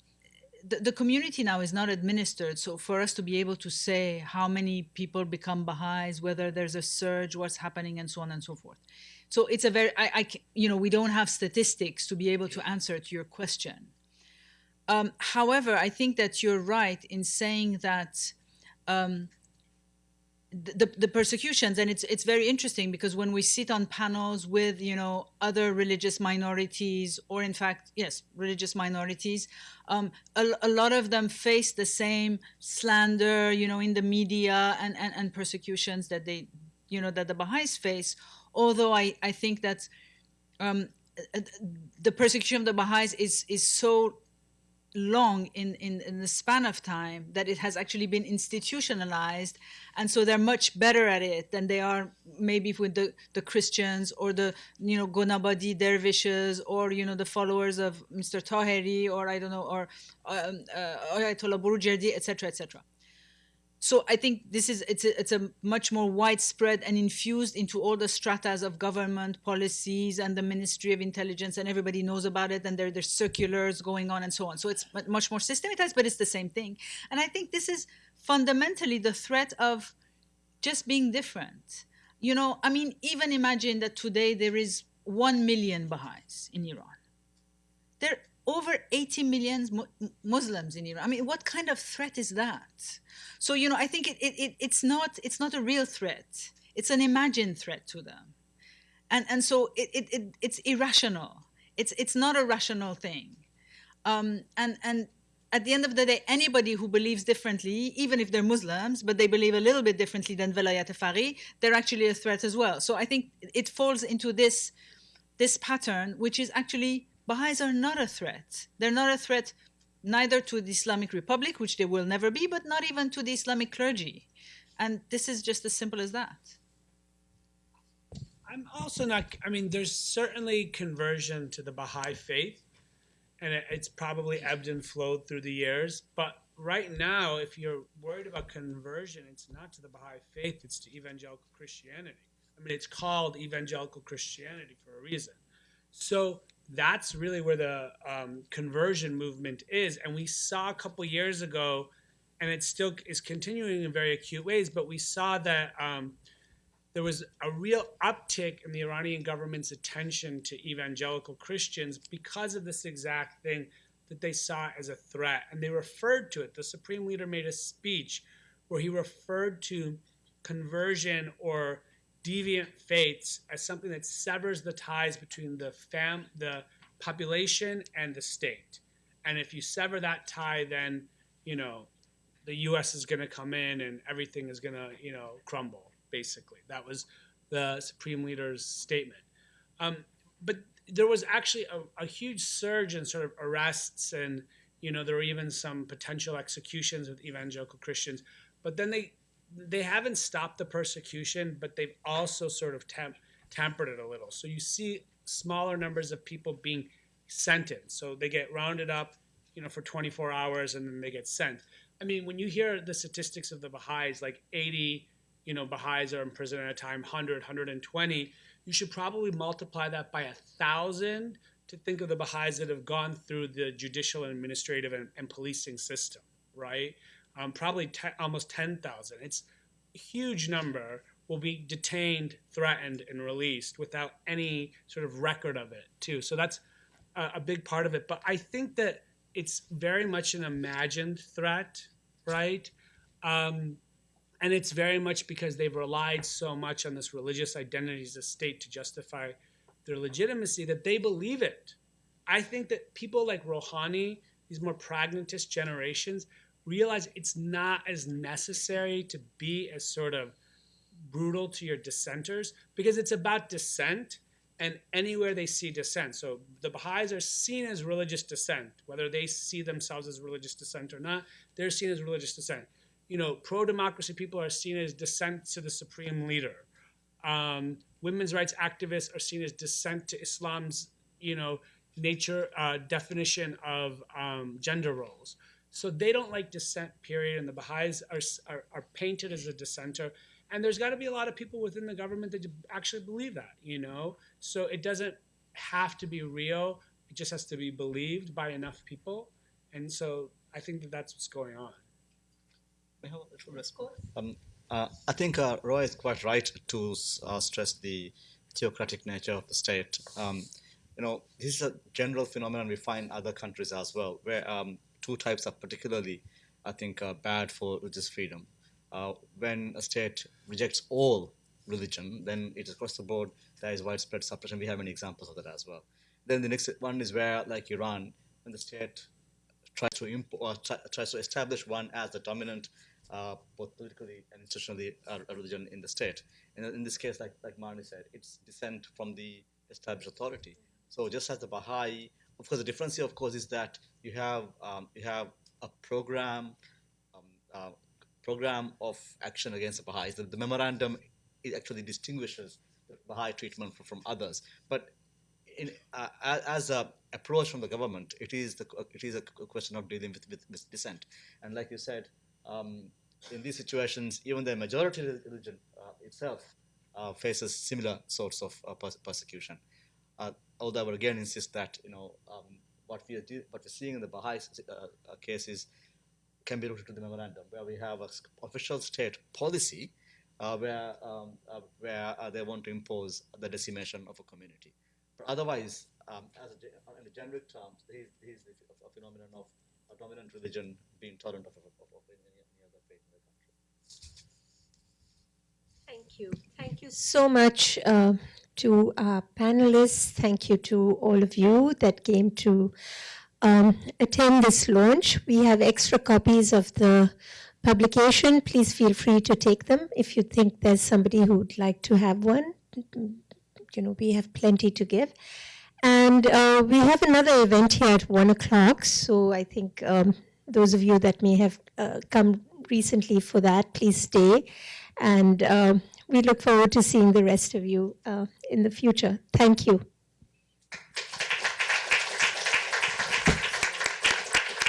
the, the community now is not administered. So for us to be able to say how many people become Baha'is, whether there's a surge, what's happening, and so on and so forth. So it's a very, I, I you know, we don't have statistics to be able to answer to your question. Um, however, I think that you're right in saying that um, the, the persecutions, and it's it's very interesting because when we sit on panels with you know other religious minorities, or in fact, yes, religious minorities, um, a, a lot of them face the same slander, you know, in the media and, and, and persecutions that they, you know, that the Baha'is face. Although I, I think that um, the persecution of the Baha'is is is so long in, in, in the span of time that it has actually been institutionalized and so they're much better at it than they are maybe with the, the christians or the you know gonabadi dervishes or you know the followers of mr tahiri or i don't know or um, uh, ayatollah burujerdi etc etc so I think this is it's a, it's a much more widespread and infused into all the stratas of government policies and the Ministry of Intelligence and everybody knows about it and there there's circulars going on and so on. So it's much more systematized, but it's the same thing. And I think this is fundamentally the threat of just being different. You know, I mean, even imagine that today there is 1 million Baha'is in Iran. There over 80 million Muslims in Iran. I mean, what kind of threat is that? So, you know, I think it, it, it, it's, not, it's not a real threat, it's an imagined threat to them. And, and so it, it, it, it's irrational. It's, it's not a rational thing. Um, and, and at the end of the day, anybody who believes differently, even if they're Muslims, but they believe a little bit differently than Velayat Faqih, they're actually a threat as well. So I think it falls into this, this pattern, which is actually Baha'is are not a threat. They're not a threat neither to the Islamic Republic, which they will never be, but not even to the Islamic clergy. And this is just as simple as that. I'm also not. I mean, there's certainly conversion to the Baha'i faith, and it, it's probably ebbed and flowed through the years. But right now, if you're worried about conversion, it's not to the Baha'i faith; it's to evangelical Christianity. I mean, it's called evangelical Christianity for a reason. So that's really where the um, conversion movement is, and we saw a couple years ago, and it still is continuing in very acute ways. But we saw that. Um, there was a real uptick in the Iranian government's attention to evangelical Christians because of this exact thing that they saw as a threat. And they referred to it. The Supreme Leader made a speech where he referred to conversion or deviant faiths as something that severs the ties between the fam the population and the state. And if you sever that tie, then, you know, the US is going to come in and everything is going to, you know, crumble basically. That was the Supreme Leader's statement. Um, but there was actually a, a, huge surge in sort of arrests, and you know there were even some potential executions with evangelical Christians. But then they they haven't stopped the persecution, but they've also sort of temp, tempered it a little. So you see smaller numbers of people being sentenced. So they get rounded up, you know, for 24 hours, and then they get sent. I mean, when you hear the statistics of the Baha'is, like 80 you know, Baha'is are in prison at a time, 100, 120, you should probably multiply that by a thousand to think of the Baha'is that have gone through the judicial and administrative and, and policing system, right? Um, probably te- almost 10,000. It's a huge number will be detained, threatened, and released without any sort of record of it, too. So that's a, a big part of it. But I think that it's very much an imagined threat, right? Um, and it's very much because they've relied so much on this religious identity as a state to justify their legitimacy that they believe it. I think that people like Rouhani, these more pragmatist generations, realize it's not as necessary to be as sort of brutal to your dissenters because it's about dissent and anywhere they see dissent. So the Baha'is are seen as religious dissent, whether they see themselves as religious dissent or not, they're seen as religious dissent you know, pro-democracy people are seen as dissent to the supreme leader. Um, women's rights activists are seen as dissent to Islam's, you know, nature uh, definition of um, gender roles. So they don't like dissent, period. And the Baha'is are, are, are painted as a dissenter. And there's got to be a lot of people within the government that actually believe that, you know? So it doesn't have to be real. It just has to be believed by enough people. And so I think that that's what's going on. Um, uh, I think uh, Roy is quite right to uh, stress the theocratic nature of the state. Um, you know, this is a general phenomenon we find in other countries as well, where um, two types are particularly, I think, uh, bad for religious freedom. Uh, when a state rejects all religion, then it is across the board, there is widespread suppression. We have many examples of that as well. Then the next one is where, like Iran, when the state tries to imp- or tries to establish one as the dominant uh, both politically and institutionally uh, religion in the state. And in this case, like like Mani said, it's dissent from the established authority. So just as the Baha'i, of course, the difference here, of course, is that you have um, you have a program um, uh, program of action against the Baha'is. The, the, memorandum it actually distinguishes the Baha'i treatment from, from others, but in, uh, as a approach from the government, it is the it is a question of dealing with, with, with dissent. And like you said, um, in these situations, even the majority religion uh, itself uh, faces similar sorts of uh, although I would again insist that you know um, what we are do, what we're seeing in the Baha'i case is can be rooted to the memorandum, where we have an official state policy uh, where um, uh, where uh, they want to impose the decimation of a community. But otherwise, um, as a, in the generic terms, he's, the a phenomenon of a dominant religion being tolerant of, of, of, of any, any other faith in the country. Thank you. Thank you so much uh, to our panelists. Thank you to all of you that came to um, attend this launch. We have extra copies of the publication. Please feel free to take them if you think there's somebody who would like to have one. You know, we have plenty to give. And uh, we have another event here at one o'clock. So I think um, those of you that may have uh, come recently for that, please stay. And um, we look forward to seeing the rest of you uh, in the future. Thank you.